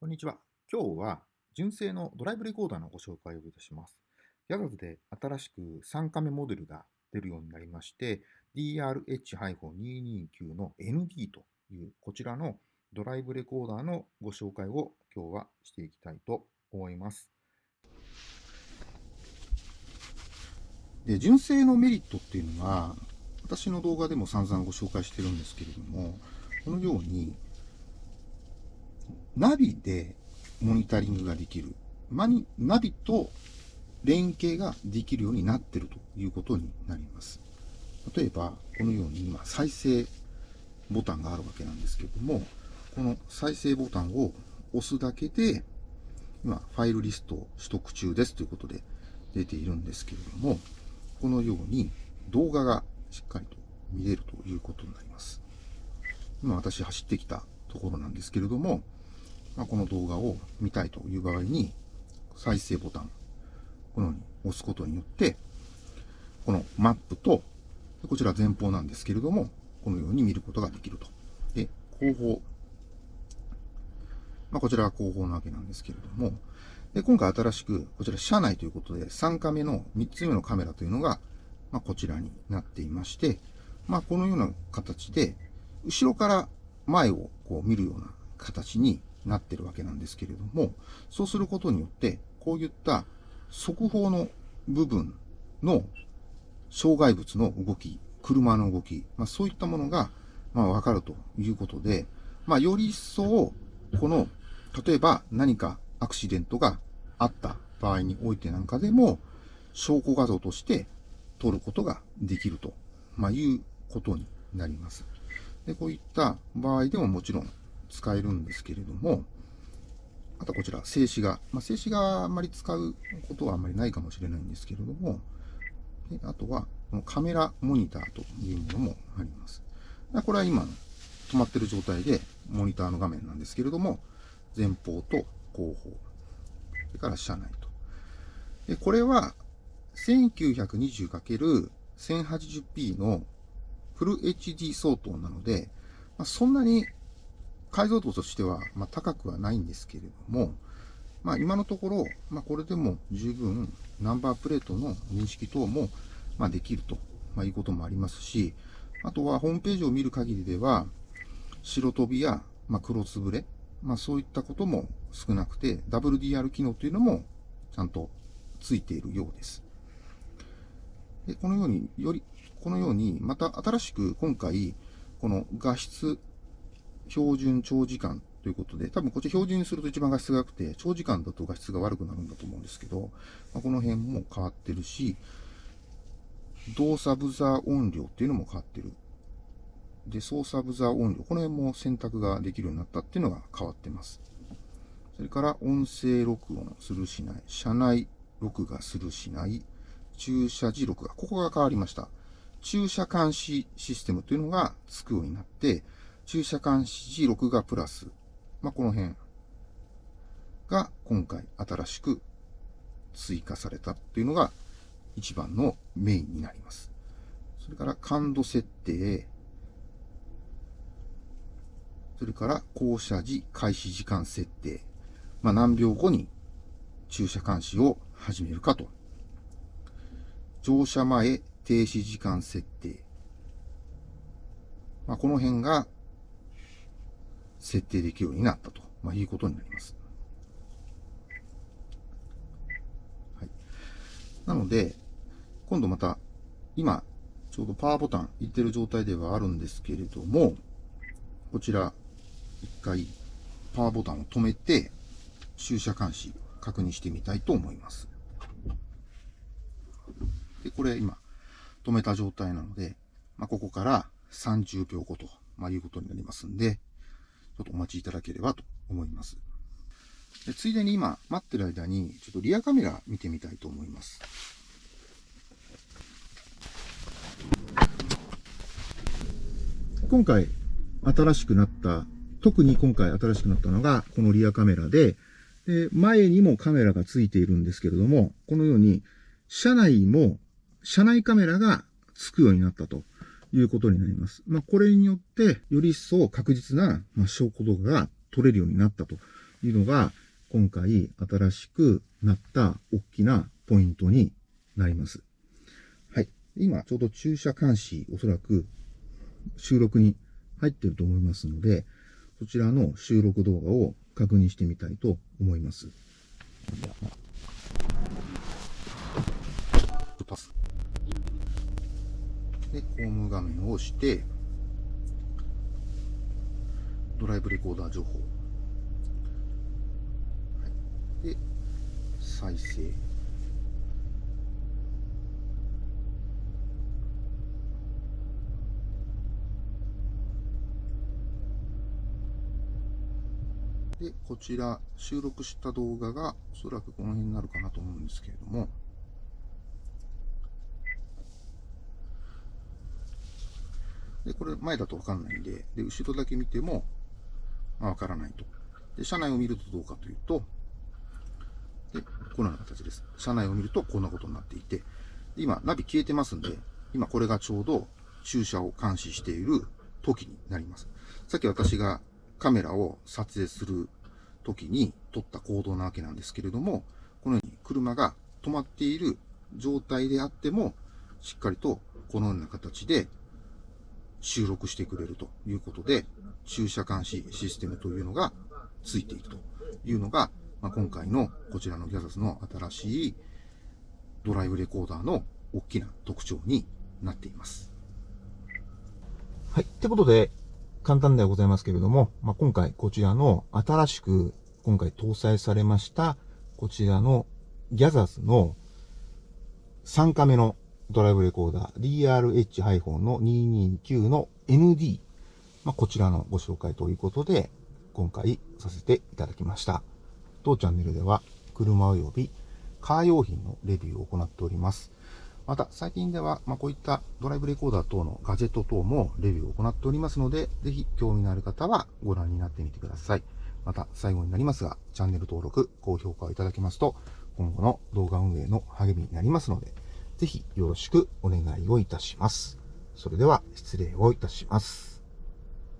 こんにちは。今日は純正のドライブレコーダーのご紹介をいたします。ギャザズで新しく3カメモデルが出るようになりまして、DRH-229 の ND というこちらのドライブレコーダーのご紹介を今日はしていきたいと思います。で純正のメリットっていうのは私の動画でも散々ご紹介してるんですけれどもこのようにナビでモニタリングができる。マニナビと連携ができるようになっているということになります。例えば、このように今、再生ボタンがあるわけなんですけれども、この再生ボタンを押すだけで、今、ファイルリストを取得中ですということで出ているんですけれども、このように動画がしっかりと見れるということになります。今私走ってきたところなんですけれども、まあ、この動画を見たいという場合に、再生ボタン、このように押すことによって、このマップと、こちら前方なんですけれども、このように見ることができると。で、後方。まあ、こちらは後方なわけなんですけれども、で、今回新しく、こちら車内ということで、3カメの3つ目のカメラというのが、まあ、こちらになっていまして、まあ、このような形で、後ろから前をこう見るような形になってるわけなんですけれども、そうすることによって、こういった速報の部分の障害物の動き、車の動き、まあ、そういったものが、まあ、わかるということで、まあ、より一層、この、例えば何かアクシデントがあった場合においてなんかでも、証拠画像として撮ることができると、まあ、いうことになります。で、こういった場合でももちろん使えるんですけれども、あとこちら、静止画。まあ、静止画あんまり使うことはあんまりないかもしれないんですけれども、であとは、このカメラモニターというものもあります。これは今、止まってる状態で、モニターの画面なんですけれども、前方と後方、それから車内と。でこれは、1920×1080p のフル HD 相当なので、まあ、そんなに解像度としては、まあ、高くはないんですけれども、まあ、今のところ、まあ、これでも十分ナンバープレートの認識等も、まあ、できると、まあ、いうこともありますし、あとはホームページを見る限りでは、白飛びや、まあ、黒つぶれ、まあ、そういったことも少なくて、WDR 機能というのもちゃんとついているようです。でこのように、より、このように、また新しく今回、この画質標準長時間ということで、多分こっち標準にすると一番画質が良くて、長時間だと画質が悪くなるんだと思うんですけど、まあ、この辺も変わってるし、動作ブザー音量っていうのも変わってる。で、操作ブザー音量、この辺も選択ができるようになったっていうのが変わってます。それから音声録音するしない、車内録画するしない、駐車時録画、ここが変わりました。駐車監視システムというのがつくようになって、駐車監視時録画プラス、まあ、この辺が今回新しく追加されたっていうのが一番のメインになります。それから感度設定、それから降車時開始時間設定、まあ、何秒後に駐車監視を始めるかと。乗車前停止時間設定。まあ、この辺が設定できるようになったと、まあ、いうことになります。はい。なので、今度また、今、ちょうどパワーボタンいってる状態ではあるんですけれども、こちら、一回、パワーボタンを止めて、駐車監視確認してみたいと思います。で、これ今、止めた状態なので、まあ、ここから30秒後と、まあ、いうことになりますんで、ちょっとお待ちいただければと思います。でついでに今、待ってる間に、ちょっとリアカメラ見てみたいと思います。今回、新しくなった、特に今回新しくなったのが、このリアカメラで、で前にもカメラがついているんですけれども、このように、車内も、車内カメラがつくようになったと。いうことになります。まあ、これによって、より一層確実な、ま、証拠動画が撮れるようになったというのが、今回新しくなった大きなポイントになります。はい。今、ちょうど駐車監視、おそらく収録に入ってると思いますので、そちらの収録動画を確認してみたいと思います。で、ホーム画面を押して、ドライブレコーダー情報。で、再生。で、こちら、収録した動画が、おそらくこの辺になるかなと思うんですけれども、で、これ前だとわかんないんで、で、後ろだけ見ても、まあ、わからないと。で、車内を見るとどうかというと、で、このような形です。車内を見るとこんなことになっていて、今、ナビ消えてますんで、今これがちょうど駐車を監視している時になります。さっき私がカメラを撮影する時に撮った行動なわけなんですけれども、このように車が止まっている状態であっても、しっかりとこのような形で収録してくれるということで、駐車監視システムというのがついているというのが、まあ、今回のこちらのギャザスの新しいドライブレコーダーの大きな特徴になっています。はい。ってことで、簡単ではございますけれども、まあ、今回こちらの新しく今回搭載されましたこちらのギャザスの3カメのドライブレコーダー DRH- の229の ND、まあ、こちらのご紹介ということで、今回させていただきました。当チャンネルでは、車及びカー用品のレビューを行っております。また、最近では、ま、こういったドライブレコーダー等のガジェット等もレビューを行っておりますので、ぜひ興味のある方はご覧になってみてください。また、最後になりますが、チャンネル登録、高評価をいただけますと、今後の動画運営の励みになりますので、ぜひよろしくお願いをいたします。それでは失礼をいたします。